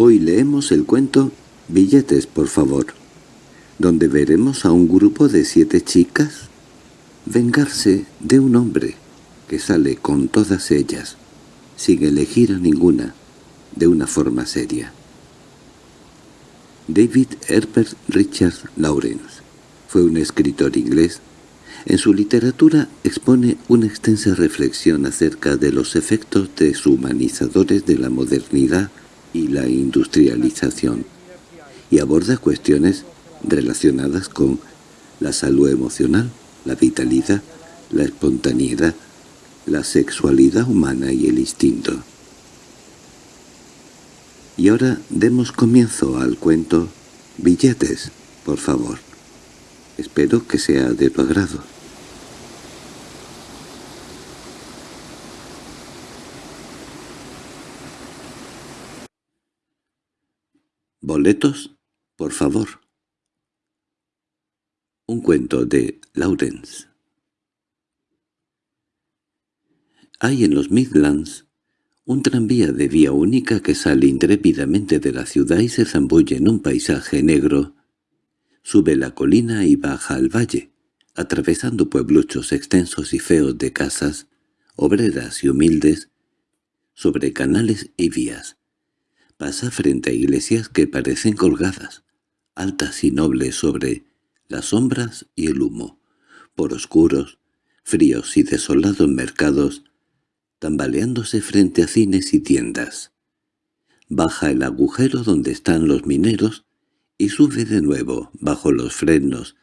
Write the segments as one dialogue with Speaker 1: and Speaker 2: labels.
Speaker 1: Hoy leemos el cuento Billetes, por favor, donde veremos a un grupo de siete chicas vengarse de un hombre que sale con todas ellas, sin elegir a ninguna, de una forma seria. David Herbert Richard Lawrence fue un escritor inglés. En su literatura expone una extensa reflexión acerca de los efectos deshumanizadores de la modernidad y la industrialización, y aborda cuestiones relacionadas con la salud emocional, la vitalidad, la espontaneidad, la sexualidad humana y el instinto. Y ahora demos comienzo al cuento Billetes, por favor. Espero que sea de tu agrado. Boletos, por favor. Un cuento de Lawrence. Hay en los Midlands un tranvía de vía única que sale intrépidamente de la ciudad y se zambulle en un paisaje negro Sube la colina y baja al valle, atravesando puebluchos extensos y feos de casas, obreras y humildes, sobre canales y vías. Pasa frente a iglesias que parecen colgadas, altas y nobles sobre las sombras y el humo, por oscuros, fríos y desolados mercados, tambaleándose frente a cines y tiendas. Baja el agujero donde están los mineros y sube de nuevo bajo los frenos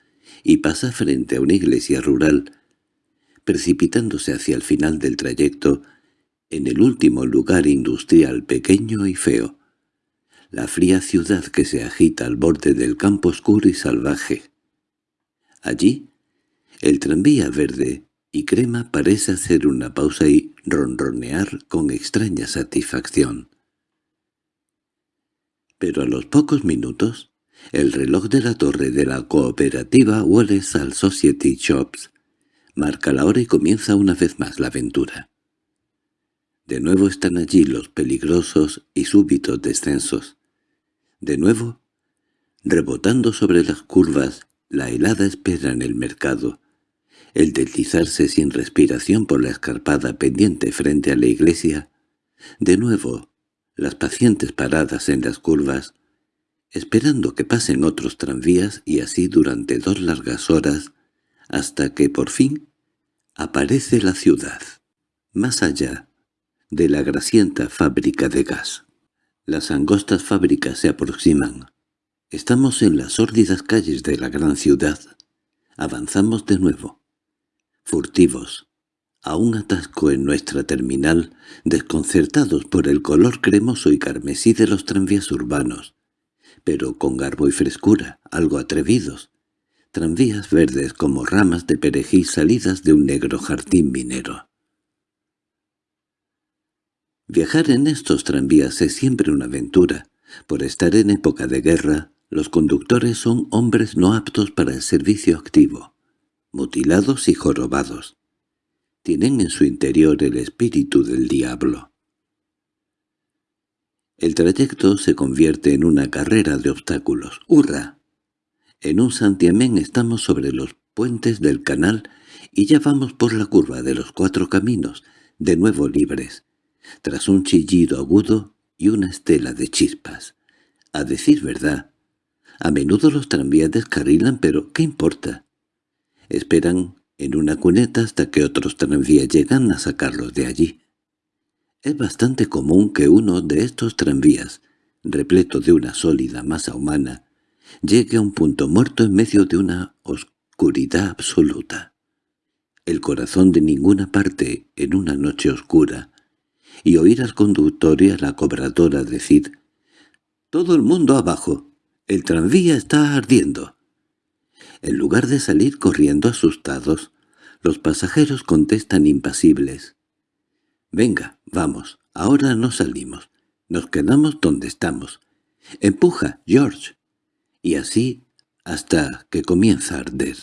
Speaker 1: y pasa frente a una iglesia rural, precipitándose hacia el final del trayecto en el último lugar industrial pequeño y feo, la fría ciudad que se agita al borde del campo oscuro y salvaje. Allí, el tranvía verde y crema parece hacer una pausa y ronronear con extraña satisfacción. Pero a los pocos minutos, el reloj de la torre de la cooperativa Walesall Society Shops marca la hora y comienza una vez más la aventura. De nuevo están allí los peligrosos y súbitos descensos. De nuevo, rebotando sobre las curvas, la helada espera en el mercado, el deslizarse sin respiración por la escarpada pendiente frente a la iglesia, de nuevo, las pacientes paradas en las curvas, esperando que pasen otros tranvías y así durante dos largas horas, hasta que por fin aparece la ciudad, más allá de la grasienta fábrica de gas. Las angostas fábricas se aproximan. Estamos en las sórdidas calles de la gran ciudad. Avanzamos de nuevo, furtivos, a un atasco en nuestra terminal, desconcertados por el color cremoso y carmesí de los tranvías urbanos, pero con garbo y frescura, algo atrevidos. Tranvías verdes como ramas de perejil salidas de un negro jardín minero. Viajar en estos tranvías es siempre una aventura. Por estar en época de guerra, los conductores son hombres no aptos para el servicio activo, mutilados y jorobados. Tienen en su interior el espíritu del diablo. El trayecto se convierte en una carrera de obstáculos. ¡Hurra! En un santiamén estamos sobre los puentes del canal y ya vamos por la curva de los cuatro caminos, de nuevo libres, tras un chillido agudo y una estela de chispas. A decir verdad, a menudo los tranvías descarrilan, pero ¿qué importa? Esperan en una cuneta hasta que otros tranvías llegan a sacarlos de allí. Es bastante común que uno de estos tranvías, repleto de una sólida masa humana, llegue a un punto muerto en medio de una oscuridad absoluta. El corazón de ninguna parte en una noche oscura, y oír al conductor y a la cobradora decir «¡Todo el mundo abajo! ¡El tranvía está ardiendo!». En lugar de salir corriendo asustados, los pasajeros contestan impasibles «Venga, vamos, ahora no salimos. Nos quedamos donde estamos. Empuja, George». Y así hasta que comienza a arder.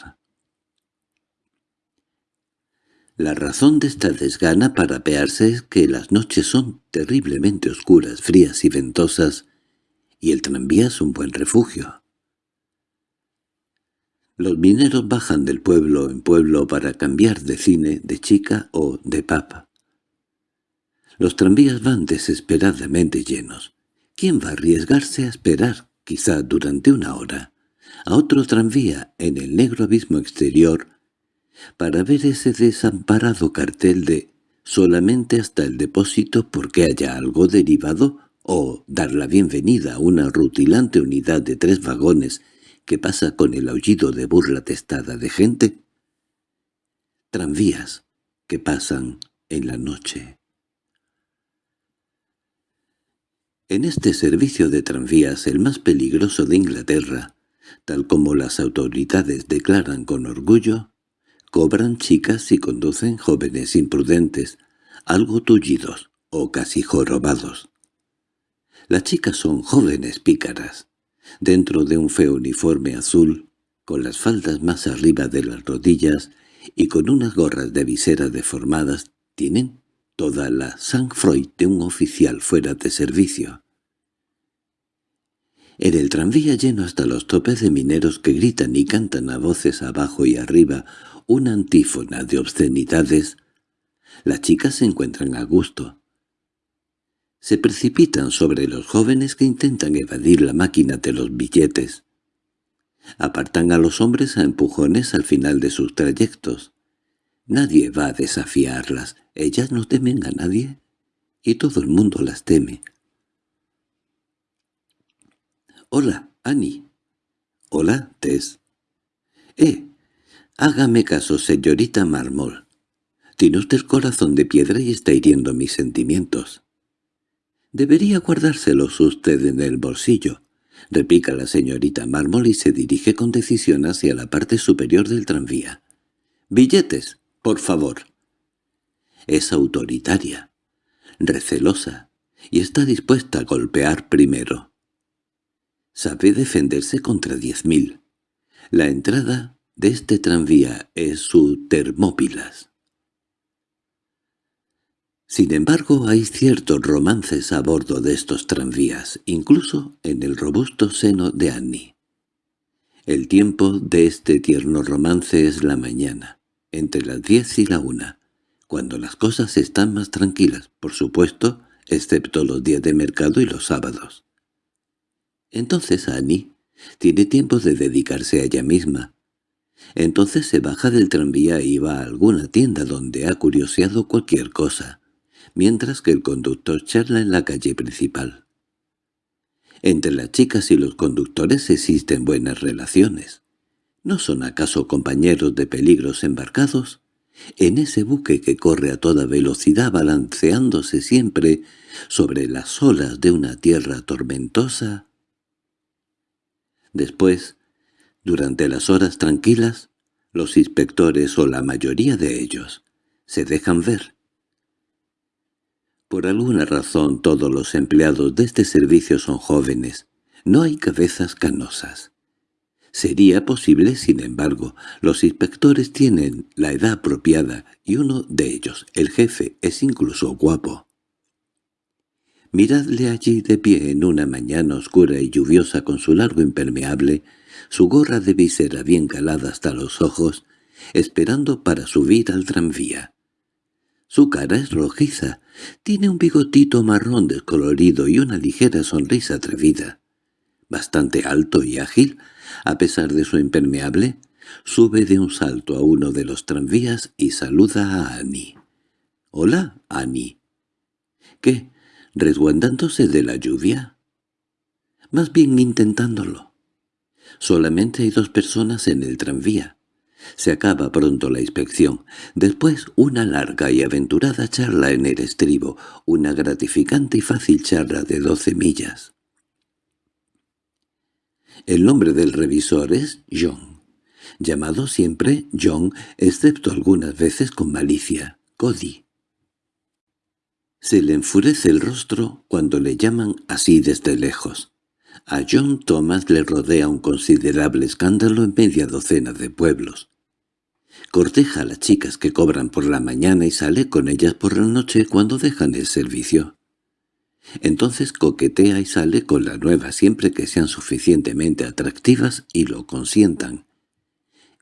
Speaker 1: La razón de esta desgana para apearse es que las noches son terriblemente oscuras, frías y ventosas, y el tranvía es un buen refugio. Los mineros bajan del pueblo en pueblo para cambiar de cine, de chica o de papa. Los tranvías van desesperadamente llenos. ¿Quién va a arriesgarse a esperar, quizá durante una hora, a otro tranvía en el negro abismo exterior para ver ese desamparado cartel de «solamente hasta el depósito porque haya algo derivado» o dar la bienvenida a una rutilante unidad de tres vagones que pasa con el aullido de burla testada de gente? Tranvías que pasan en la noche. En este servicio de tranvías, el más peligroso de Inglaterra, tal como las autoridades declaran con orgullo, cobran chicas y conducen jóvenes imprudentes, algo tullidos o casi jorobados. Las chicas son jóvenes pícaras, dentro de un feo uniforme azul, con las faldas más arriba de las rodillas y con unas gorras de visera deformadas, tienen toda la sang-froid de un oficial fuera de servicio. En el tranvía lleno hasta los topes de mineros que gritan y cantan a voces abajo y arriba una antífona de obscenidades, las chicas se encuentran a gusto. Se precipitan sobre los jóvenes que intentan evadir la máquina de los billetes. Apartan a los hombres a empujones al final de sus trayectos. Nadie va a desafiarlas, ellas no temen a nadie, y todo el mundo las teme. —Hola, Annie. —Hola, Tess. —Eh, hágame caso, señorita Marmol. Tiene usted corazón de piedra y está hiriendo mis sentimientos. —Debería guardárselos usted en el bolsillo —repica la señorita Marmol y se dirige con decisión hacia la parte superior del tranvía. —Billetes, por favor. Es autoritaria, recelosa, y está dispuesta a golpear primero. Sabe defenderse contra diez mil. La entrada de este tranvía es su Termópilas. Sin embargo, hay ciertos romances a bordo de estos tranvías, incluso en el robusto seno de Annie. El tiempo de este tierno romance es la mañana, entre las diez y la una, cuando las cosas están más tranquilas, por supuesto, excepto los días de mercado y los sábados. Entonces Annie tiene tiempo de dedicarse a ella misma. Entonces se baja del tranvía y va a alguna tienda donde ha curioseado cualquier cosa, mientras que el conductor charla en la calle principal. Entre las chicas y los conductores existen buenas relaciones. ¿No son acaso compañeros de peligros embarcados? En ese buque que corre a toda velocidad balanceándose siempre sobre las olas de una tierra tormentosa, Después, durante las horas tranquilas, los inspectores o la mayoría de ellos se dejan ver. Por alguna razón todos los empleados de este servicio son jóvenes, no hay cabezas canosas. Sería posible, sin embargo, los inspectores tienen la edad apropiada y uno de ellos, el jefe, es incluso guapo. Miradle allí de pie en una mañana oscura y lluviosa con su largo impermeable, su gorra de visera bien calada hasta los ojos, esperando para subir al tranvía. Su cara es rojiza, tiene un bigotito marrón descolorido y una ligera sonrisa atrevida. Bastante alto y ágil, a pesar de su impermeable, sube de un salto a uno de los tranvías y saluda a Annie. —Hola, Annie. —¿Qué? Resguardándose de la lluvia. Más bien intentándolo. Solamente hay dos personas en el tranvía. Se acaba pronto la inspección. Después una larga y aventurada charla en el estribo, una gratificante y fácil charla de doce millas. El nombre del revisor es John, llamado siempre John, excepto algunas veces con malicia, Cody. Se le enfurece el rostro cuando le llaman así desde lejos. A John Thomas le rodea un considerable escándalo en media docena de pueblos. Corteja a las chicas que cobran por la mañana y sale con ellas por la noche cuando dejan el servicio. Entonces coquetea y sale con la nueva siempre que sean suficientemente atractivas y lo consientan.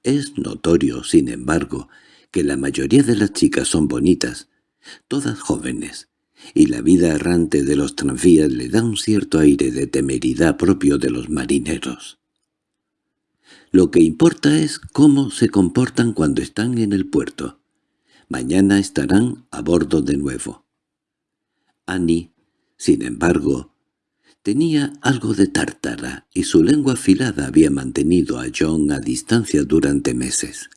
Speaker 1: Es notorio, sin embargo, que la mayoría de las chicas son bonitas, todas jóvenes, y la vida errante de los tranvías le da un cierto aire de temeridad propio de los marineros. Lo que importa es cómo se comportan cuando están en el puerto. Mañana estarán a bordo de nuevo. Annie, sin embargo, tenía algo de tártara y su lengua afilada había mantenido a John a distancia durante meses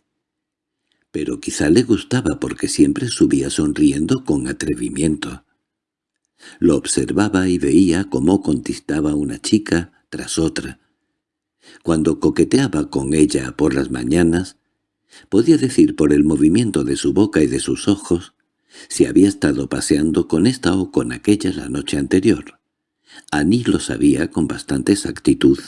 Speaker 1: pero quizá le gustaba porque siempre subía sonriendo con atrevimiento. Lo observaba y veía cómo contestaba una chica tras otra. Cuando coqueteaba con ella por las mañanas, podía decir por el movimiento de su boca y de sus ojos si había estado paseando con esta o con aquella la noche anterior. Annie lo sabía con bastante exactitud.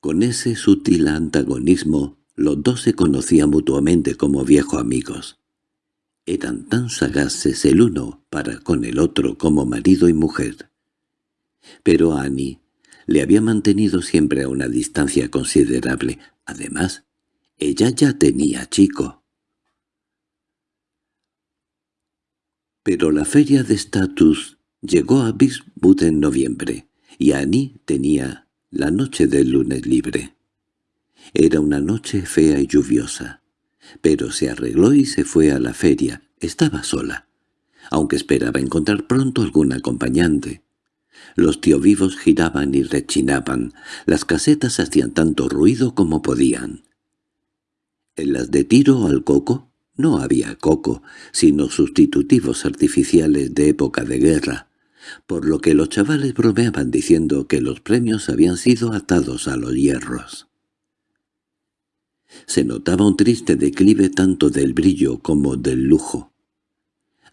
Speaker 1: Con ese sutil antagonismo los dos se conocían mutuamente como viejos amigos. Eran tan sagaces el uno para con el otro como marido y mujer. Pero Annie le había mantenido siempre a una distancia considerable. Además, ella ya tenía chico. Pero la feria de estatus llegó a Bismuth en noviembre, y Annie tenía la noche del lunes libre. Era una noche fea y lluviosa, pero se arregló y se fue a la feria. Estaba sola, aunque esperaba encontrar pronto algún acompañante. Los tío vivos giraban y rechinaban, las casetas hacían tanto ruido como podían. En las de tiro al coco no había coco, sino sustitutivos artificiales de época de guerra, por lo que los chavales bromeaban diciendo que los premios habían sido atados a los hierros. Se notaba un triste declive tanto del brillo como del lujo.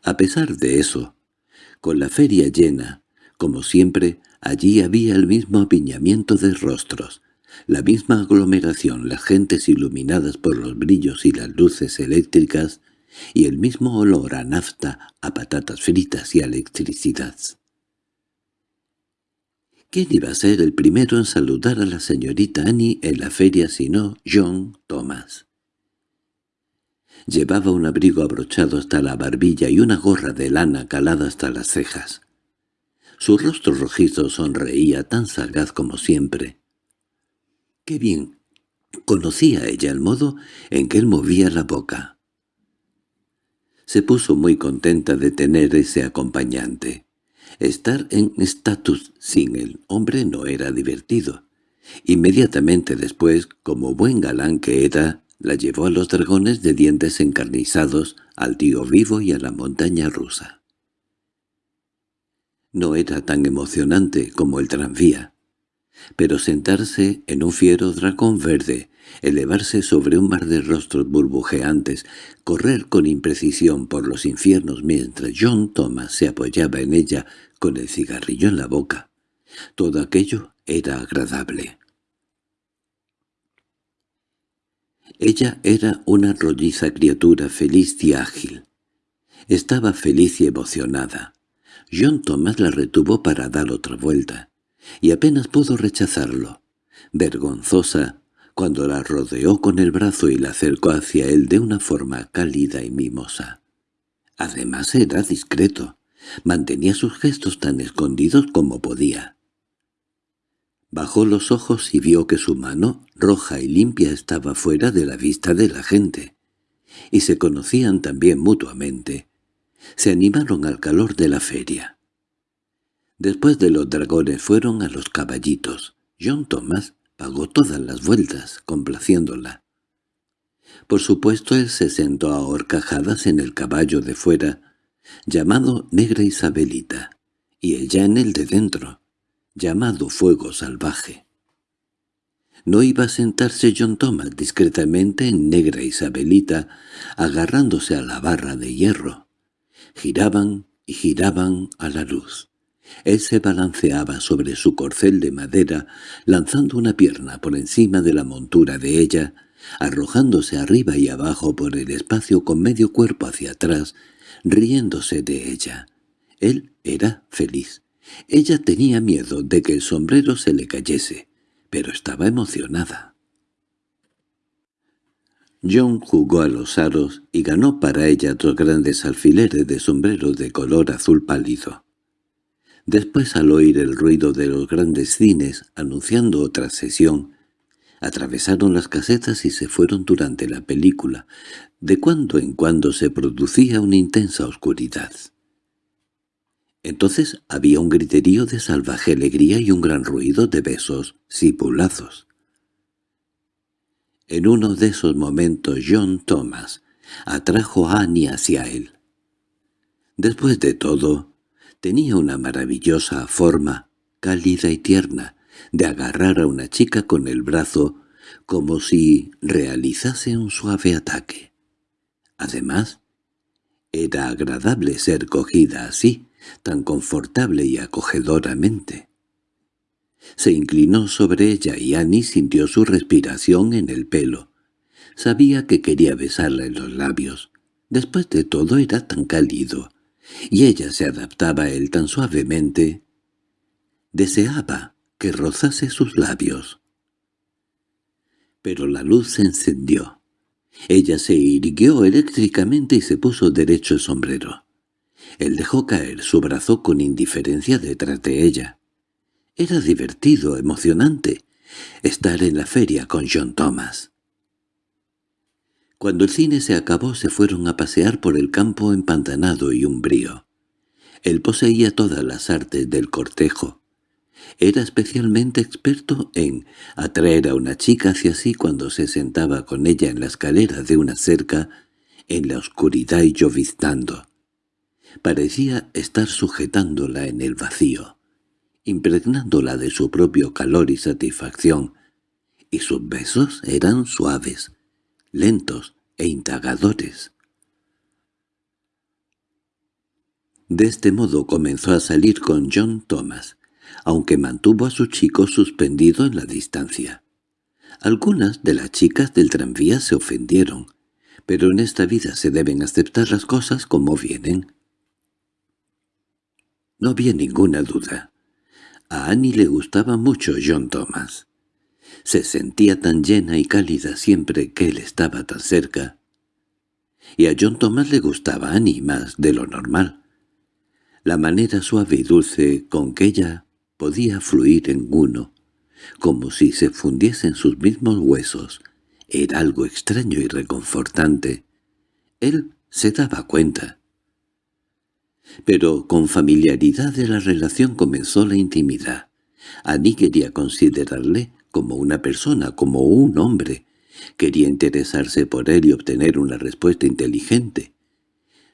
Speaker 1: A pesar de eso, con la feria llena, como siempre, allí había el mismo apiñamiento de rostros, la misma aglomeración, las gentes iluminadas por los brillos y las luces eléctricas, y el mismo olor a nafta, a patatas fritas y a electricidad. ¿Quién iba a ser el primero en saludar a la señorita Annie en la feria sino John Thomas? Llevaba un abrigo abrochado hasta la barbilla y una gorra de lana calada hasta las cejas. Su rostro rojizo sonreía tan sagaz como siempre. ¡Qué bien! Conocía ella el modo en que él movía la boca. Se puso muy contenta de tener ese acompañante. Estar en estatus sin el hombre no era divertido. Inmediatamente después, como buen galán que era, la llevó a los dragones de dientes encarnizados, al tío vivo y a la montaña rusa. No era tan emocionante como el tranvía, pero sentarse en un fiero dragón verde, elevarse sobre un mar de rostros burbujeantes, correr con imprecisión por los infiernos mientras John Thomas se apoyaba en ella con el cigarrillo en la boca. Todo aquello era agradable. Ella era una rolliza criatura feliz y ágil. Estaba feliz y emocionada. John Thomas la retuvo para dar otra vuelta, y apenas pudo rechazarlo. Vergonzosa, cuando la rodeó con el brazo y la acercó hacia él de una forma cálida y mimosa. Además era discreto. Mantenía sus gestos tan escondidos como podía. Bajó los ojos y vio que su mano, roja y limpia, estaba fuera de la vista de la gente. Y se conocían también mutuamente. Se animaron al calor de la feria. Después de los dragones fueron a los caballitos. John Thomas pagó todas las vueltas, complaciéndola. Por supuesto él se sentó a horcajadas en el caballo de fuera, llamado Negra Isabelita, y ella en el de dentro, llamado Fuego Salvaje. No iba a sentarse John Thomas discretamente en Negra Isabelita, agarrándose a la barra de hierro. Giraban y giraban a la luz. Él se balanceaba sobre su corcel de madera, lanzando una pierna por encima de la montura de ella, arrojándose arriba y abajo por el espacio con medio cuerpo hacia atrás, riéndose de ella. Él era feliz. Ella tenía miedo de que el sombrero se le cayese, pero estaba emocionada. John jugó a los aros y ganó para ella dos grandes alfileres de sombrero de color azul pálido. Después, al oír el ruido de los grandes cines anunciando otra sesión, atravesaron las casetas y se fueron durante la película. De cuando en cuando se producía una intensa oscuridad. Entonces había un griterío de salvaje alegría y un gran ruido de besos sipulazos. En uno de esos momentos John Thomas atrajo a Annie hacia él. Después de todo, tenía una maravillosa forma, cálida y tierna, de agarrar a una chica con el brazo como si realizase un suave ataque. Además, era agradable ser cogida así, tan confortable y acogedoramente. Se inclinó sobre ella y Annie sintió su respiración en el pelo. Sabía que quería besarla en los labios. Después de todo era tan cálido, y ella se adaptaba a él tan suavemente. Deseaba que rozase sus labios. Pero la luz se encendió. Ella se irguió eléctricamente y se puso derecho el sombrero. Él dejó caer su brazo con indiferencia detrás de ella. Era divertido, emocionante, estar en la feria con John Thomas. Cuando el cine se acabó se fueron a pasear por el campo empantanado y umbrío. Él poseía todas las artes del cortejo. Era especialmente experto en atraer a una chica hacia sí cuando se sentaba con ella en la escalera de una cerca, en la oscuridad y lloviznando. Parecía estar sujetándola en el vacío impregnándola de su propio calor y satisfacción, y sus besos eran suaves, lentos e indagadores. De este modo comenzó a salir con John Thomas, aunque mantuvo a su chico suspendido en la distancia. Algunas de las chicas del tranvía se ofendieron, pero en esta vida se deben aceptar las cosas como vienen. No había ninguna duda. A Annie le gustaba mucho John Thomas. Se sentía tan llena y cálida siempre que él estaba tan cerca. Y a John Thomas le gustaba Annie más de lo normal. La manera suave y dulce con que ella podía fluir en uno, como si se fundiesen sus mismos huesos, era algo extraño y reconfortante. Él se daba cuenta. Pero con familiaridad de la relación comenzó la intimidad. Annie quería considerarle como una persona, como un hombre. Quería interesarse por él y obtener una respuesta inteligente.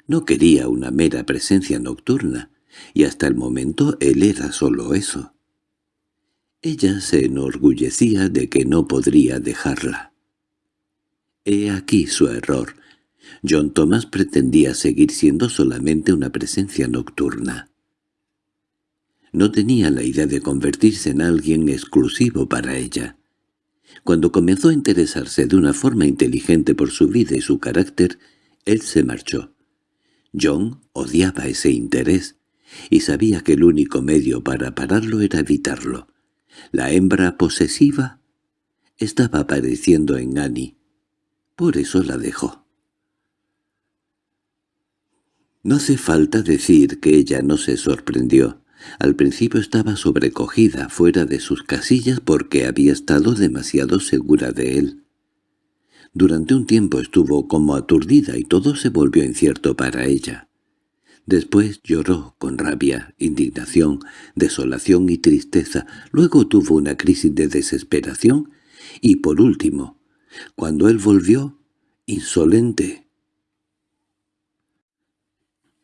Speaker 1: No quería una mera presencia nocturna, y hasta el momento él era solo eso. Ella se enorgullecía de que no podría dejarla. He aquí su error, John Thomas pretendía seguir siendo solamente una presencia nocturna. No tenía la idea de convertirse en alguien exclusivo para ella. Cuando comenzó a interesarse de una forma inteligente por su vida y su carácter, él se marchó. John odiaba ese interés, y sabía que el único medio para pararlo era evitarlo. La hembra posesiva estaba apareciendo en Annie. Por eso la dejó. No hace falta decir que ella no se sorprendió. Al principio estaba sobrecogida fuera de sus casillas porque había estado demasiado segura de él. Durante un tiempo estuvo como aturdida y todo se volvió incierto para ella. Después lloró con rabia, indignación, desolación y tristeza. Luego tuvo una crisis de desesperación y, por último, cuando él volvió, insolente,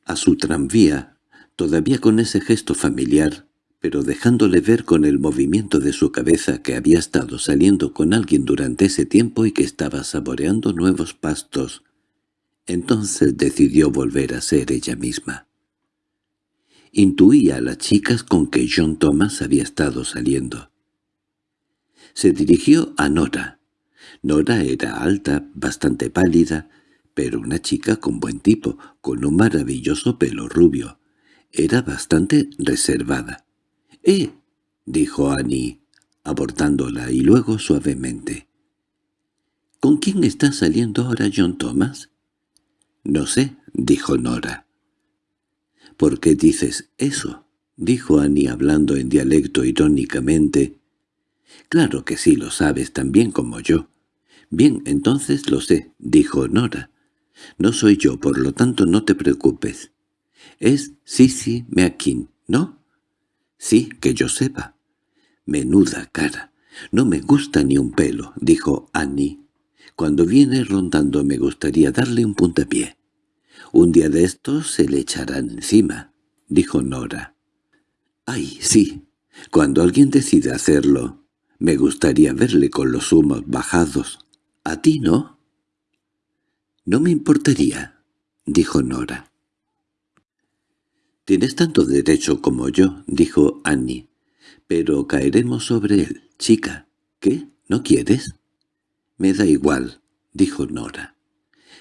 Speaker 1: a su tranvía, todavía con ese gesto familiar, pero dejándole ver con el movimiento de su cabeza que había estado saliendo con alguien durante ese tiempo y que estaba saboreando nuevos pastos. Entonces decidió volver a ser ella misma. Intuía a las chicas con que John Thomas había estado saliendo. Se dirigió a Nora. Nora era alta, bastante pálida, pero una chica con buen tipo, con un maravilloso pelo rubio. era bastante reservada. —¡Eh! —dijo Annie, abordándola y luego suavemente. —¿Con quién está saliendo ahora John Thomas? —No sé —dijo Nora. —¿Por qué dices eso? —dijo Annie hablando en dialecto irónicamente. —Claro que sí lo sabes tan bien como yo. —Bien, entonces lo sé —dijo Nora. —No soy yo, por lo tanto no te preocupes. Es Sissy Meakin, ¿no? —Sí, que yo sepa. —Menuda cara. No me gusta ni un pelo —dijo Annie. Cuando viene rondando me gustaría darle un puntapié. Un día de estos se le echarán encima, dijo Nora. Ay, sí, cuando alguien decide hacerlo, me gustaría verle con los humos bajados. ¿A ti no? No me importaría, dijo Nora. Tienes tanto derecho como yo, dijo Annie. Pero caeremos sobre él, chica. ¿Qué? ¿No quieres? Me da igual, dijo Nora.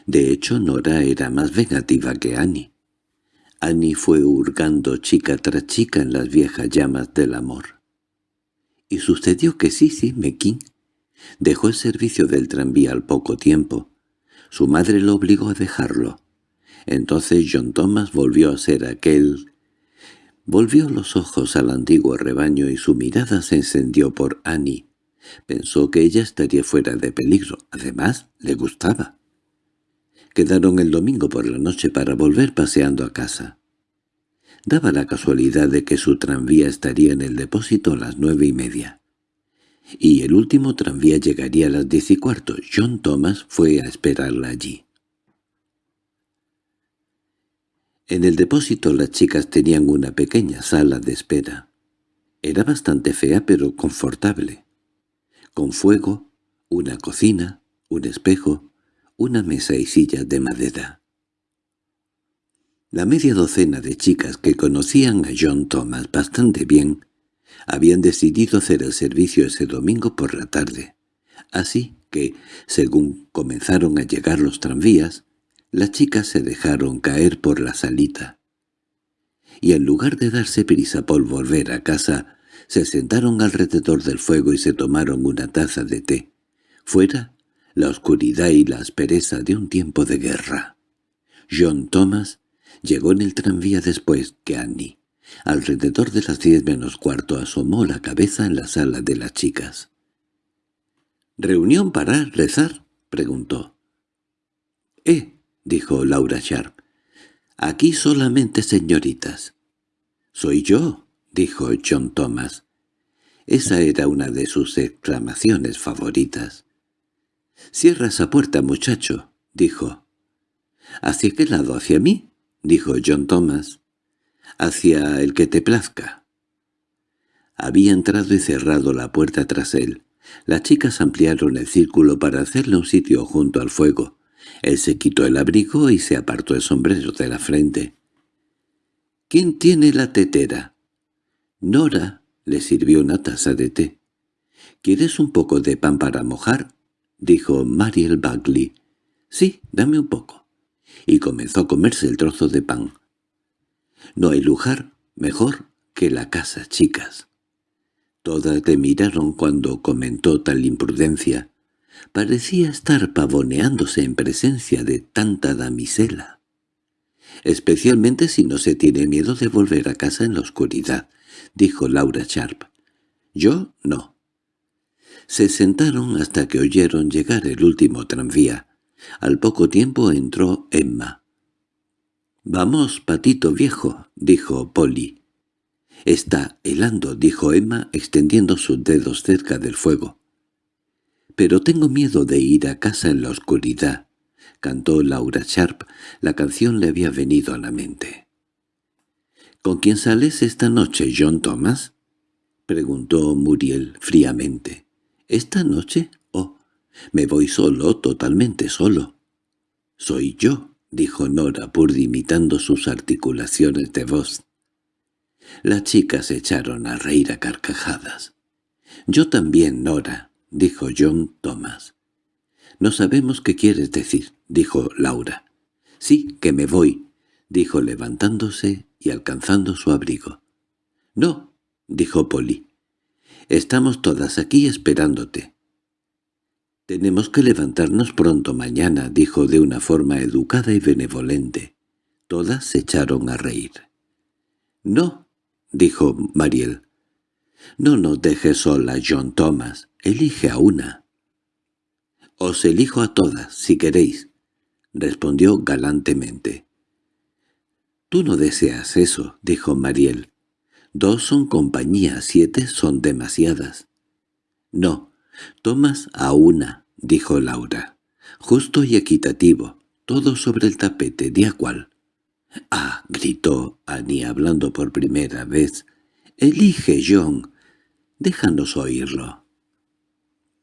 Speaker 1: De hecho, Nora era más vengativa que Annie. Annie fue hurgando chica tras chica en las viejas llamas del amor. Y sucedió que Sissy Mekin dejó el servicio del tranvía al poco tiempo. Su madre lo obligó a dejarlo. Entonces John Thomas volvió a ser aquel... Volvió los ojos al antiguo rebaño y su mirada se encendió por Annie, Pensó que ella estaría fuera de peligro. Además, le gustaba. Quedaron el domingo por la noche para volver paseando a casa. Daba la casualidad de que su tranvía estaría en el depósito a las nueve y media. Y el último tranvía llegaría a las diez y cuarto. John Thomas fue a esperarla allí. En el depósito las chicas tenían una pequeña sala de espera. Era bastante fea pero confortable con fuego, una cocina, un espejo, una mesa y sillas de madera. La media docena de chicas que conocían a John Thomas bastante bien habían decidido hacer el servicio ese domingo por la tarde. Así que, según comenzaron a llegar los tranvías, las chicas se dejaron caer por la salita. Y en lugar de darse prisa por volver a casa, se sentaron alrededor del fuego y se tomaron una taza de té. Fuera, la oscuridad y la aspereza de un tiempo de guerra. John Thomas llegó en el tranvía después que Annie. Alrededor de las diez menos cuarto asomó la cabeza en la sala de las chicas. —¿Reunión para rezar? —preguntó. —Eh —dijo Laura Sharp—, aquí solamente señoritas. —Soy yo —dijo John Thomas. Esa era una de sus exclamaciones favoritas. —Cierra esa puerta, muchacho —dijo. —¿Hacia qué lado? ¿Hacia mí? —dijo John Thomas. —Hacia el que te plazca. Había entrado y cerrado la puerta tras él. Las chicas ampliaron el círculo para hacerle un sitio junto al fuego. Él se quitó el abrigo y se apartó el sombrero de la frente. —¿Quién tiene la tetera? Nora le sirvió una taza de té. —¿Quieres un poco de pan para mojar? —dijo Mariel Bagley. —Sí, dame un poco. Y comenzó a comerse el trozo de pan. —No hay lugar mejor que la casa, chicas. Todas le miraron cuando comentó tal imprudencia. Parecía estar pavoneándose en presencia de tanta damisela. Especialmente si no se tiene miedo de volver a casa en la oscuridad, —dijo Laura Sharp. —Yo no. Se sentaron hasta que oyeron llegar el último tranvía. Al poco tiempo entró Emma. —Vamos, patito viejo —dijo Polly. —Está helando —dijo Emma, extendiendo sus dedos cerca del fuego. —Pero tengo miedo de ir a casa en la oscuridad —cantó Laura Sharp. La canción le había venido a la mente. —¿Con quién sales esta noche, John Thomas? —preguntó Muriel fríamente. —¿Esta noche? Oh, me voy solo, totalmente solo. —Soy yo —dijo Nora Purdy imitando sus articulaciones de voz. Las chicas se echaron a reír a carcajadas. —Yo también, Nora —dijo John Thomas. —No sabemos qué quieres decir —dijo Laura. —Sí, que me voy dijo levantándose y alcanzando su abrigo. —No —dijo Polly—, estamos todas aquí esperándote. —Tenemos que levantarnos pronto mañana —dijo de una forma educada y benevolente. Todas se echaron a reír. —No —dijo Mariel—. No nos dejes sola, John Thomas. Elige a una. —Os elijo a todas, si queréis —respondió galantemente. —Tú no deseas eso —dijo Mariel. Dos son compañía, siete son demasiadas. —No, tomas a una —dijo Laura. —Justo y equitativo, todo sobre el tapete, ¿de a cuál? —Ah —gritó Annie hablando por primera vez—, elige, John. Déjanos oírlo.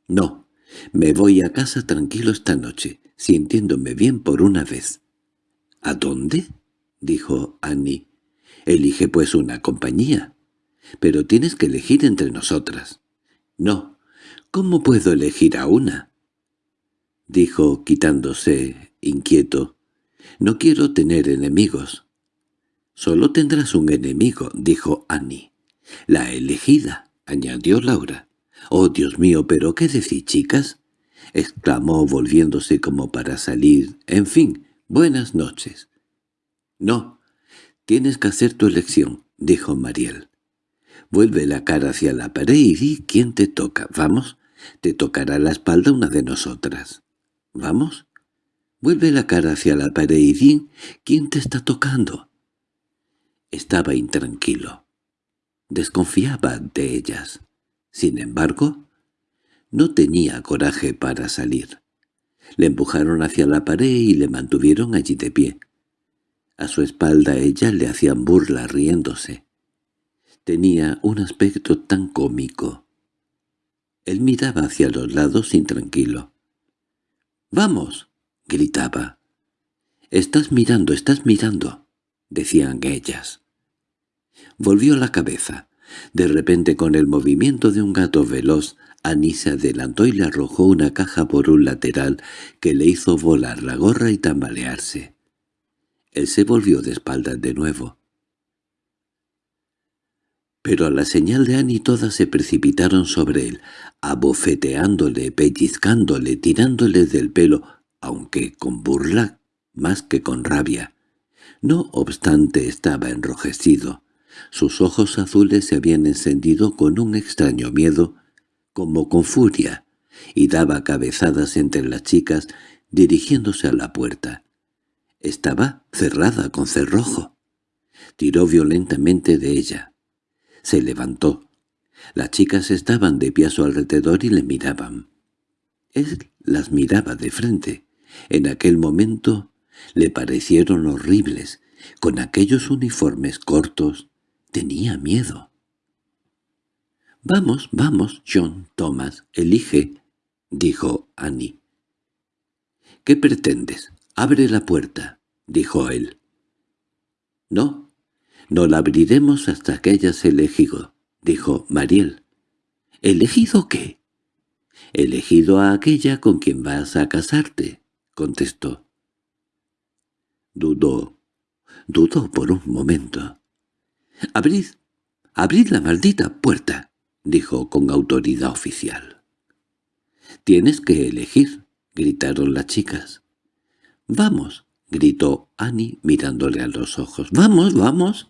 Speaker 1: —No, me voy a casa tranquilo esta noche, sintiéndome bien por una vez. —¿A dónde? —dijo Annie. —Elige pues una compañía. Pero tienes que elegir entre nosotras. —No. ¿Cómo puedo elegir a una? —dijo quitándose, inquieto. —No quiero tener enemigos. —Solo tendrás un enemigo —dijo Annie. —La elegida —añadió Laura. —Oh, Dios mío, ¿pero qué decís, chicas? —exclamó volviéndose como para salir. —En fin, buenas noches. —No, tienes que hacer tu elección —dijo Mariel. —Vuelve la cara hacia la pared y di quién te toca. ¿Vamos? Te tocará la espalda una de nosotras. ¿Vamos? Vuelve la cara hacia la pared y di quién te está tocando. Estaba intranquilo. Desconfiaba de ellas. Sin embargo, no tenía coraje para salir. Le empujaron hacia la pared y le mantuvieron allí de pie. A su espalda ella le hacían burla riéndose. Tenía un aspecto tan cómico. Él miraba hacia los lados intranquilo. —¡Vamos! —gritaba. —Estás mirando, estás mirando —decían ellas. Volvió la cabeza. De repente con el movimiento de un gato veloz, Annie se adelantó y le arrojó una caja por un lateral que le hizo volar la gorra y tambalearse. Él se volvió de espaldas de nuevo. Pero a la señal de Annie todas se precipitaron sobre él, abofeteándole, pellizcándole, tirándole del pelo, aunque con burla más que con rabia. No obstante estaba enrojecido. Sus ojos azules se habían encendido con un extraño miedo, como con furia, y daba cabezadas entre las chicas dirigiéndose a la puerta. Estaba cerrada con cerrojo. Tiró violentamente de ella. Se levantó. Las chicas estaban de pie a su alrededor y le miraban. Él las miraba de frente. En aquel momento le parecieron horribles. Con aquellos uniformes cortos tenía miedo. —Vamos, vamos, John Thomas, elige —dijo Annie. —¿Qué pretendes? «Abre la puerta», dijo él. «No, no la abriremos hasta que hayas elegido», dijo Mariel. «¿Elegido qué?» «Elegido a aquella con quien vas a casarte», contestó. Dudó, dudó por un momento. «Abrid, abrid la maldita puerta», dijo con autoridad oficial. «Tienes que elegir», gritaron las chicas. —¡Vamos! —gritó Annie mirándole a los ojos. —¡Vamos, vamos!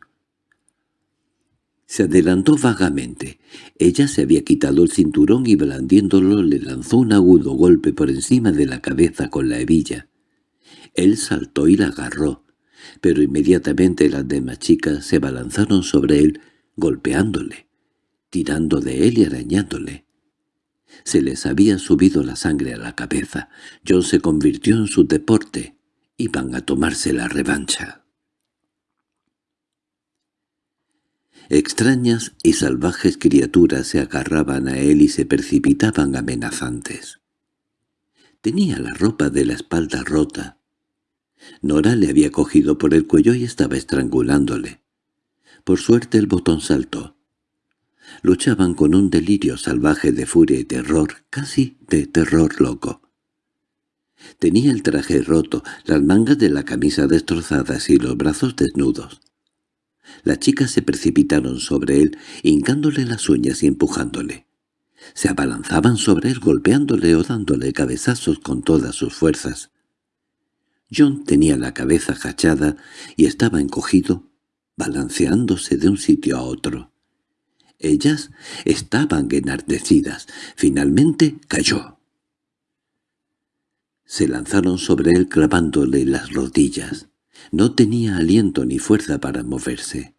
Speaker 1: Se adelantó vagamente. Ella se había quitado el cinturón y blandiéndolo le lanzó un agudo golpe por encima de la cabeza con la hebilla. Él saltó y la agarró, pero inmediatamente las demás chicas se balanzaron sobre él, golpeándole, tirando de él y arañándole. Se les había subido la sangre a la cabeza. John se convirtió en su deporte. Iban a tomarse la revancha. Extrañas y salvajes criaturas se agarraban a él y se precipitaban amenazantes. Tenía la ropa de la espalda rota. Nora le había cogido por el cuello y estaba estrangulándole. Por suerte el botón saltó. Luchaban con un delirio salvaje de furia y terror, casi de terror loco. Tenía el traje roto, las mangas de la camisa destrozadas y los brazos desnudos. Las chicas se precipitaron sobre él, hincándole las uñas y empujándole. Se abalanzaban sobre él golpeándole o dándole cabezazos con todas sus fuerzas. John tenía la cabeza agachada y estaba encogido, balanceándose de un sitio a otro. Ellas estaban enardecidas. Finalmente cayó. Se lanzaron sobre él clavándole las rodillas. No tenía aliento ni fuerza para moverse.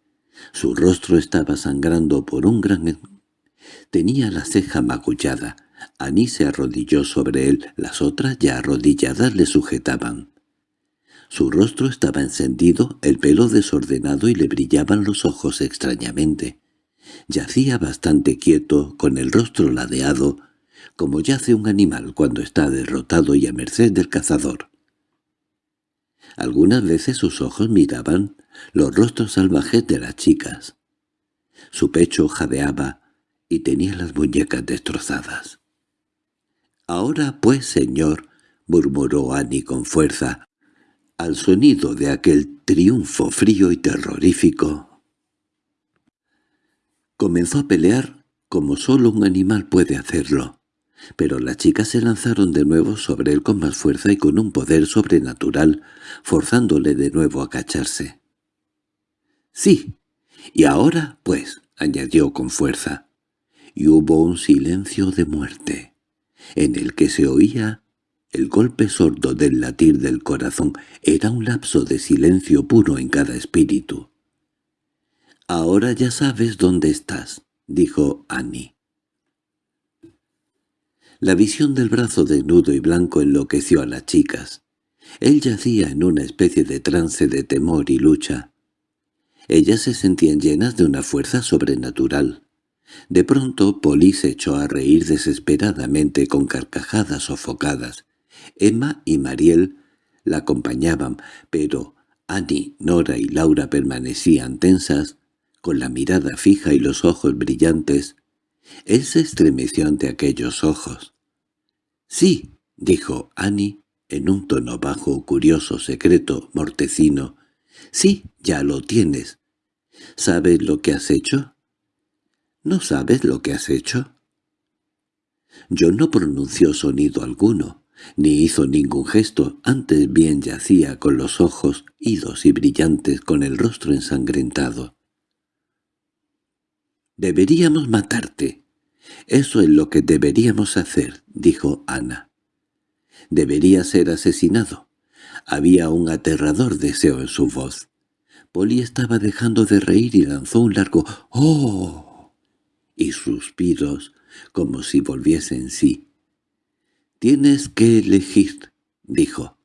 Speaker 1: Su rostro estaba sangrando por un gran... Tenía la ceja magullada. Annie se arrodilló sobre él, las otras ya arrodilladas le sujetaban. Su rostro estaba encendido, el pelo desordenado y le brillaban los ojos extrañamente. Yacía bastante quieto, con el rostro ladeado, como yace un animal cuando está derrotado y a merced del cazador. Algunas veces sus ojos miraban los rostros salvajes de las chicas. Su pecho jadeaba y tenía las muñecas destrozadas. «Ahora pues, señor», murmuró Annie con fuerza, al sonido de aquel triunfo frío y terrorífico. Comenzó a pelear como solo un animal puede hacerlo, pero las chicas se lanzaron de nuevo sobre él con más fuerza y con un poder sobrenatural, forzándole de nuevo a cacharse. —Sí, y ahora, pues —añadió con fuerza—, y hubo un silencio de muerte, en el que se oía el golpe sordo del latir del corazón era un lapso de silencio puro en cada espíritu. «Ahora ya sabes dónde estás», dijo Annie. La visión del brazo desnudo y blanco enloqueció a las chicas. Él yacía en una especie de trance de temor y lucha. Ellas se sentían llenas de una fuerza sobrenatural. De pronto Polly se echó a reír desesperadamente con carcajadas sofocadas, Emma y Mariel la acompañaban, pero Annie, Nora y Laura permanecían tensas, con la mirada fija y los ojos brillantes. Él se estremeció ante aquellos ojos. «Sí», dijo Annie, en un tono bajo, curioso, secreto, mortecino. «Sí, ya lo tienes. ¿Sabes lo que has hecho?» «¿No sabes lo que has hecho?» Yo no pronunció sonido alguno ni hizo ningún gesto, antes bien yacía con los ojos idos y brillantes con el rostro ensangrentado. «Deberíamos matarte. Eso es lo que deberíamos hacer», dijo Ana. «Debería ser asesinado». Había un aterrador deseo en su voz. Polly estaba dejando de reír y lanzó un largo «¡Oh!» y suspiros como si volviese en sí. «Tienes que elegir», dijo.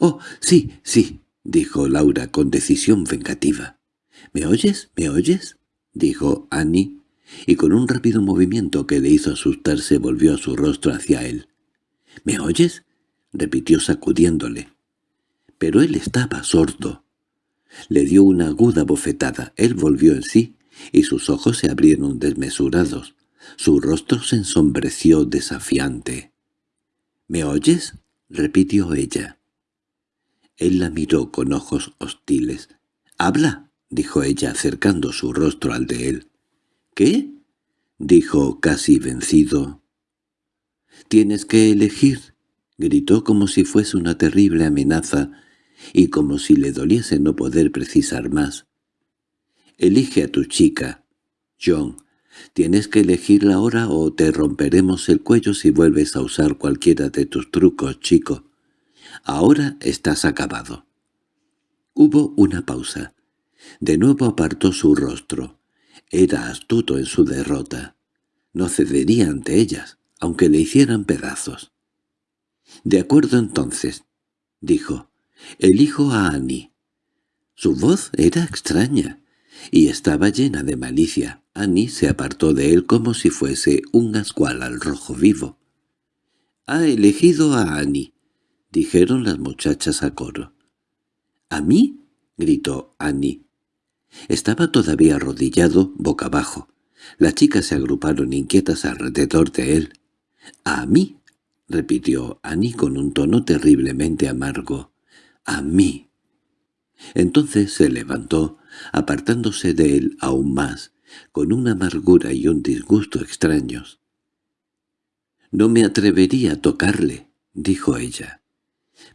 Speaker 1: «Oh, sí, sí», dijo Laura con decisión vengativa. «¿Me oyes? ¿Me oyes?» Dijo Annie, y con un rápido movimiento que le hizo asustarse volvió su rostro hacia él. «¿Me oyes?» repitió sacudiéndole. Pero él estaba sordo. Le dio una aguda bofetada. Él volvió en sí, y sus ojos se abrieron desmesurados. Su rostro se ensombreció desafiante. —¿Me oyes? —repitió ella. Él la miró con ojos hostiles. —¡Habla! —dijo ella acercando su rostro al de él. —¿Qué? —dijo casi vencido. —Tienes que elegir —gritó como si fuese una terrible amenaza y como si le doliese no poder precisar más. —Elige a tu chica, John Tienes que elegirla ahora o te romperemos el cuello si vuelves a usar cualquiera de tus trucos, chico. Ahora estás acabado. Hubo una pausa. De nuevo apartó su rostro. Era astuto en su derrota. No cedería ante ellas, aunque le hicieran pedazos. «De acuerdo entonces», dijo. «Elijo a Annie». Su voz era extraña y estaba llena de malicia. Annie se apartó de él como si fuese un ascual al rojo vivo. «Ha elegido a Annie», dijeron las muchachas a coro. «¿A mí?» gritó Annie. Estaba todavía arrodillado, boca abajo. Las chicas se agruparon inquietas alrededor de él. «¿A mí?» —repitió Annie con un tono terriblemente amargo. —A mí. Entonces se levantó, apartándose de él aún más, con una amargura y un disgusto extraños. «No me atrevería a tocarle», dijo ella.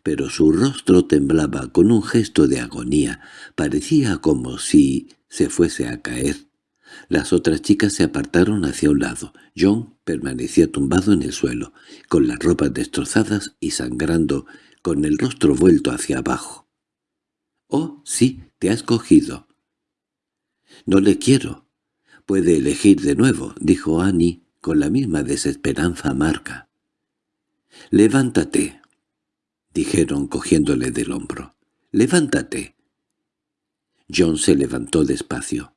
Speaker 1: Pero su rostro temblaba con un gesto de agonía, parecía como si se fuese a caer. Las otras chicas se apartaron hacia un lado. John permanecía tumbado en el suelo, con las ropas destrozadas y sangrando, con el rostro vuelto hacia abajo. «Oh, sí, te has cogido». «No le quiero». «Puede elegir de nuevo», dijo Annie, con la misma desesperanza amarga. «Levántate», dijeron cogiéndole del hombro. «Levántate». John se levantó despacio.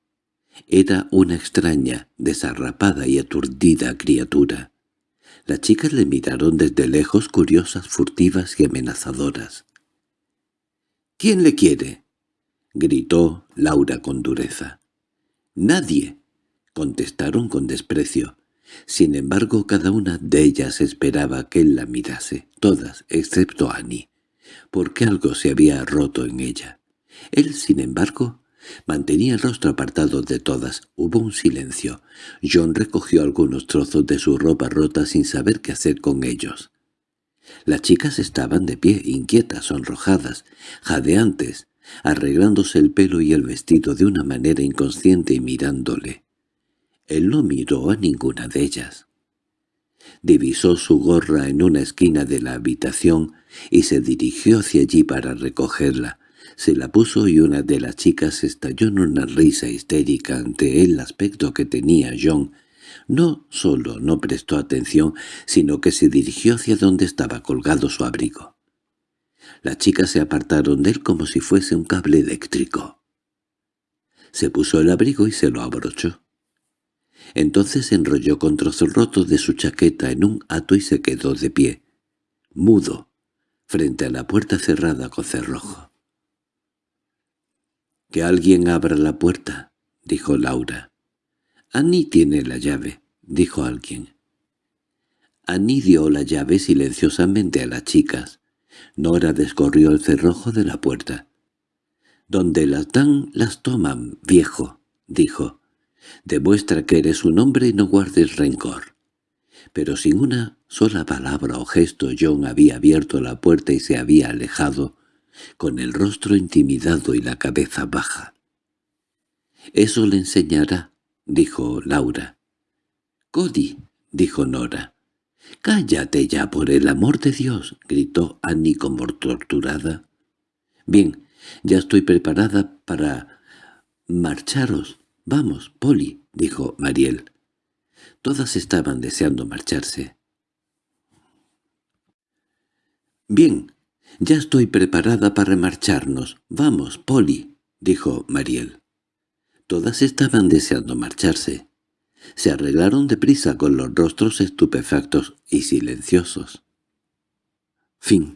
Speaker 1: Era una extraña, desarrapada y aturdida criatura. Las chicas le miraron desde lejos curiosas, furtivas y amenazadoras. —¿Quién le quiere? —gritó Laura con dureza. —Nadie —contestaron con desprecio. Sin embargo, cada una de ellas esperaba que él la mirase, todas, excepto Annie, porque algo se había roto en ella. Él, sin embargo, Mantenía el rostro apartado de todas. Hubo un silencio. John recogió algunos trozos de su ropa rota sin saber qué hacer con ellos. Las chicas estaban de pie, inquietas, sonrojadas, jadeantes, arreglándose el pelo y el vestido de una manera inconsciente y mirándole. Él no miró a ninguna de ellas. Divisó su gorra en una esquina de la habitación y se dirigió hacia allí para recogerla. Se la puso y una de las chicas estalló en una risa histérica ante el aspecto que tenía John. No solo no prestó atención, sino que se dirigió hacia donde estaba colgado su abrigo. Las chicas se apartaron de él como si fuese un cable eléctrico. Se puso el abrigo y se lo abrochó. Entonces enrolló con trozos rotos de su chaqueta en un hato y se quedó de pie, mudo, frente a la puerta cerrada con cerrojo. —Que alguien abra la puerta —dijo Laura. —Annie tiene la llave —dijo alguien. Annie dio la llave silenciosamente a las chicas. Nora descorrió el cerrojo de la puerta. —Donde las dan, las toman, viejo —dijo. —Demuestra que eres un hombre y no guardes rencor. Pero sin una sola palabra o gesto John había abierto la puerta y se había alejado, con el rostro intimidado y la cabeza baja. —Eso le enseñará —dijo Laura. —Cody —dijo Nora. —Cállate ya, por el amor de Dios —gritó Annie como torturada. —Bien, ya estoy preparada para marcharos. Vamos, Polly —dijo Mariel. Todas estaban deseando marcharse. —Bien —Ya estoy preparada para marcharnos. Vamos, Polly —dijo Mariel. Todas estaban deseando marcharse. Se arreglaron deprisa con los rostros estupefactos y silenciosos. Fin